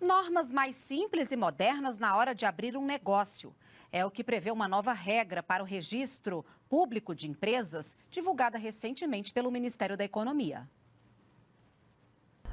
Normas mais simples e modernas na hora de abrir um negócio. É o que prevê uma nova regra para o registro público de empresas, divulgada recentemente pelo Ministério da Economia.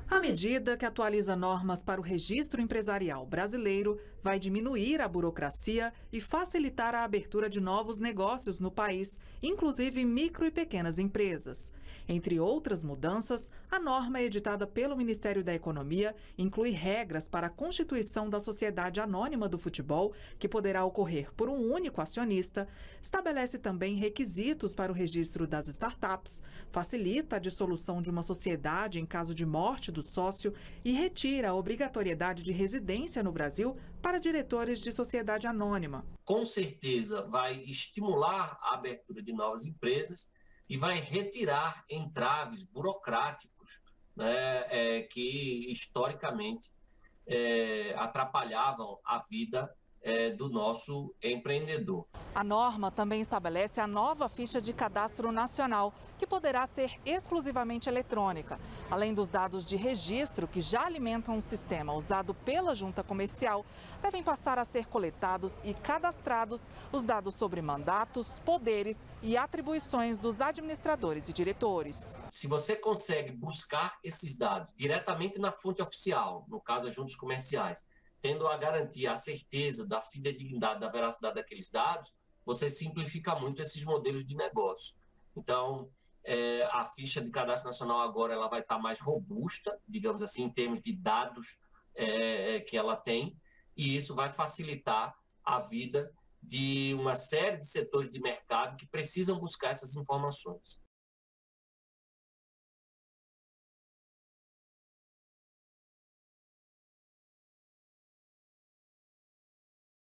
A medida que atualiza normas para o registro empresarial brasileiro vai diminuir a burocracia e facilitar a abertura de novos negócios no país, inclusive micro e pequenas empresas. Entre outras mudanças, a norma editada pelo Ministério da Economia inclui regras para a constituição da sociedade anônima do futebol, que poderá ocorrer por um único acionista, estabelece também requisitos para o registro das startups, facilita a dissolução de uma sociedade em caso de morte do sócio e retira a obrigatoriedade de residência no Brasil para diretores de sociedade anônima. Com certeza vai estimular a abertura de novas empresas e vai retirar entraves burocráticos né, é, que historicamente é, atrapalhavam a vida é, do nosso empreendedor. A norma também estabelece a nova ficha de cadastro nacional, que poderá ser exclusivamente eletrônica. Além dos dados de registro, que já alimentam o sistema usado pela junta comercial, devem passar a ser coletados e cadastrados os dados sobre mandatos, poderes e atribuições dos administradores e diretores. Se você consegue buscar esses dados diretamente na fonte oficial, no caso as juntas comerciais, tendo a garantia, a certeza da fidedignidade, da veracidade daqueles dados, você simplifica muito esses modelos de negócio. Então, é, a ficha de cadastro nacional agora ela vai estar mais robusta, digamos assim, em termos de dados é, é, que ela tem, e isso vai facilitar a vida de uma série de setores de mercado que precisam buscar essas informações.